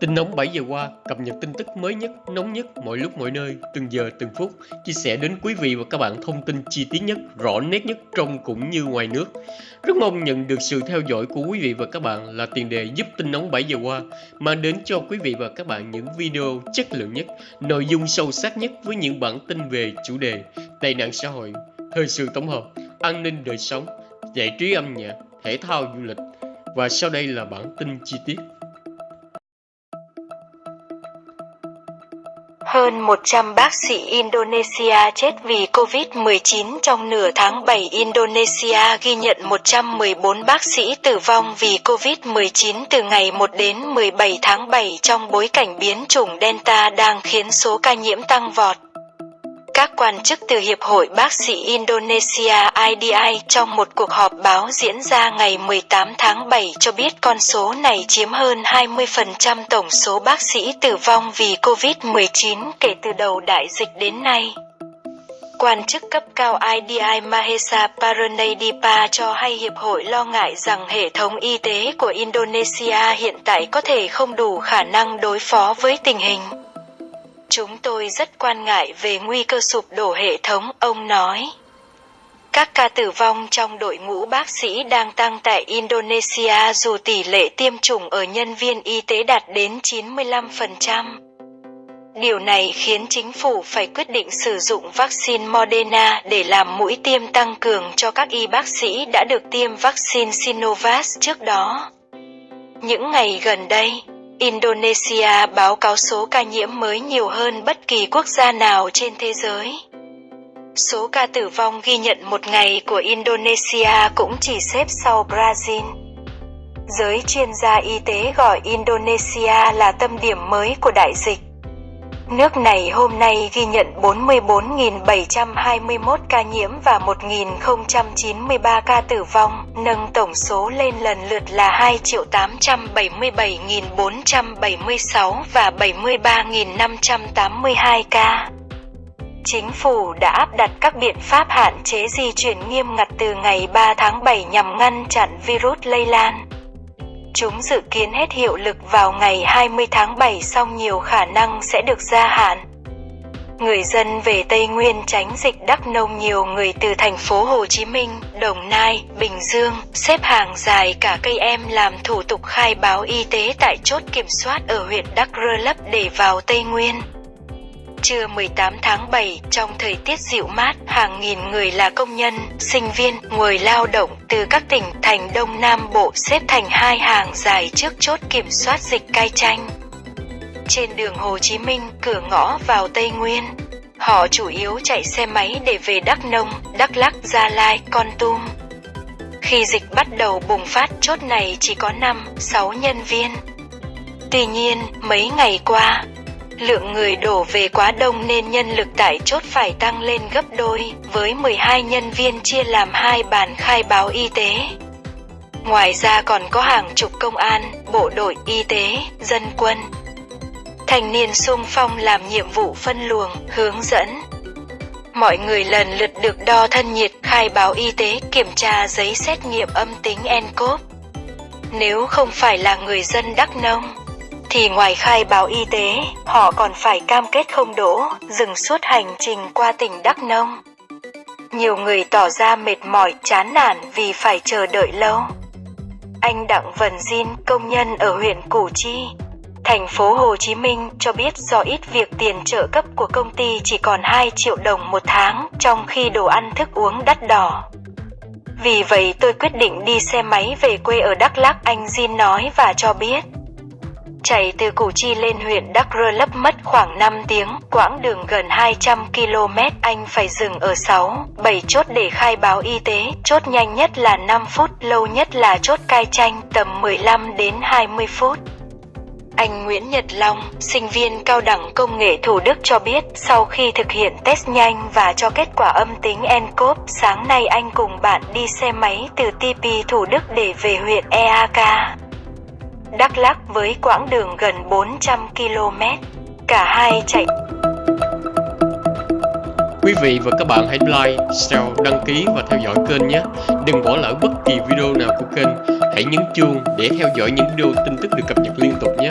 Tin nóng 7 giờ qua, cập nhật tin tức mới nhất, nóng nhất, mọi lúc mọi nơi, từng giờ từng phút, chia sẻ đến quý vị và các bạn thông tin chi tiết nhất, rõ nét nhất trong cũng như ngoài nước. Rất mong nhận được sự theo dõi của quý vị và các bạn là tiền đề giúp tin nóng 7 giờ qua, mang đến cho quý vị và các bạn những video chất lượng nhất, nội dung sâu sắc nhất với những bản tin về chủ đề tệ nạn xã hội, thời sự tổng hợp, an ninh đời sống, giải trí âm nhạc, thể thao du lịch. Và sau đây là bản tin chi tiết. Hơn 100 bác sĩ Indonesia chết vì COVID-19 trong nửa tháng 7 Indonesia ghi nhận 114 bác sĩ tử vong vì COVID-19 từ ngày 1 đến 17 tháng 7 trong bối cảnh biến chủng Delta đang khiến số ca nhiễm tăng vọt. Các quan chức từ Hiệp hội Bác sĩ Indonesia IDI trong một cuộc họp báo diễn ra ngày 18 tháng 7 cho biết con số này chiếm hơn 20% tổng số bác sĩ tử vong vì COVID-19 kể từ đầu đại dịch đến nay. Quan chức cấp cao IDI Mahesa Paranadipa cho hay Hiệp hội lo ngại rằng hệ thống y tế của Indonesia hiện tại có thể không đủ khả năng đối phó với tình hình. Chúng tôi rất quan ngại về nguy cơ sụp đổ hệ thống, ông nói. Các ca tử vong trong đội ngũ bác sĩ đang tăng tại Indonesia dù tỷ lệ tiêm chủng ở nhân viên y tế đạt đến 95%. Điều này khiến chính phủ phải quyết định sử dụng vaccine Moderna để làm mũi tiêm tăng cường cho các y bác sĩ đã được tiêm vaccine Sinovac trước đó. Những ngày gần đây, Indonesia báo cáo số ca nhiễm mới nhiều hơn bất kỳ quốc gia nào trên thế giới. Số ca tử vong ghi nhận một ngày của Indonesia cũng chỉ xếp sau Brazil. Giới chuyên gia y tế gọi Indonesia là tâm điểm mới của đại dịch. Nước này hôm nay ghi nhận 44.721 ca nhiễm và 1.093 ca tử vong, nâng tổng số lên lần lượt là 2.877.476 và 73.582 ca. Chính phủ đã áp đặt các biện pháp hạn chế di chuyển nghiêm ngặt từ ngày 3 tháng 7 nhằm ngăn chặn virus lây lan. Chúng dự kiến hết hiệu lực vào ngày 20 tháng 7 song nhiều khả năng sẽ được gia hạn. Người dân về Tây Nguyên tránh dịch Đắk Nông nhiều người từ thành phố Hồ Chí Minh, Đồng Nai, Bình Dương xếp hàng dài cả cây em làm thủ tục khai báo y tế tại chốt kiểm soát ở huyện Đắk Rơ Lấp để vào Tây Nguyên. Trưa 18 tháng 7, trong thời tiết dịu mát, hàng nghìn người là công nhân, sinh viên, người lao động từ các tỉnh thành Đông Nam Bộ xếp thành hai hàng dài trước chốt kiểm soát dịch cai tranh. Trên đường Hồ Chí Minh, cửa ngõ vào Tây Nguyên, họ chủ yếu chạy xe máy để về Đắk Nông, Đắk lắc, Gia Lai, Con Tum. Khi dịch bắt đầu bùng phát chốt này chỉ có 5, 6 nhân viên. Tuy nhiên, mấy ngày qua, Lượng người đổ về quá đông nên nhân lực tại chốt phải tăng lên gấp đôi, với 12 nhân viên chia làm hai bàn khai báo y tế. Ngoài ra còn có hàng chục công an, bộ đội y tế, dân quân. Thành niên sung phong làm nhiệm vụ phân luồng, hướng dẫn. Mọi người lần lượt được đo thân nhiệt, khai báo y tế, kiểm tra giấy xét nghiệm âm tính nCoV. Nếu không phải là người dân Đắk Nông, thì ngoài khai báo y tế, họ còn phải cam kết không đổ, dừng suốt hành trình qua tỉnh Đắk Nông. Nhiều người tỏ ra mệt mỏi, chán nản vì phải chờ đợi lâu. Anh Đặng Vân Jin, công nhân ở huyện Củ Chi, thành phố Hồ Chí Minh cho biết do ít việc tiền trợ cấp của công ty chỉ còn 2 triệu đồng một tháng, trong khi đồ ăn thức uống đắt đỏ. Vì vậy tôi quyết định đi xe máy về quê ở Đắk Lắk, anh Jin nói và cho biết. Chạy từ Củ Chi lên huyện Đắk Rơ Lấp mất khoảng 5 tiếng, quãng đường gần 200 km anh phải dừng ở 6, 7 chốt để khai báo y tế, chốt nhanh nhất là 5 phút, lâu nhất là chốt cai tranh tầm 15 đến 20 phút. Anh Nguyễn Nhật Long, sinh viên cao đẳng công nghệ Thủ Đức cho biết sau khi thực hiện test nhanh và cho kết quả âm tính nCoV, sáng nay anh cùng bạn đi xe máy từ TP Thủ Đức để về huyện EAK. Đắk Lắk với quãng đường gần 400 km. Cả hai chạy Quý vị và các bạn hãy like, share, đăng ký và theo dõi kênh nhé. Đừng bỏ lỡ bất kỳ video nào của kênh. Hãy nhấn chuông để theo dõi những video tin tức được cập nhật liên tục nhé.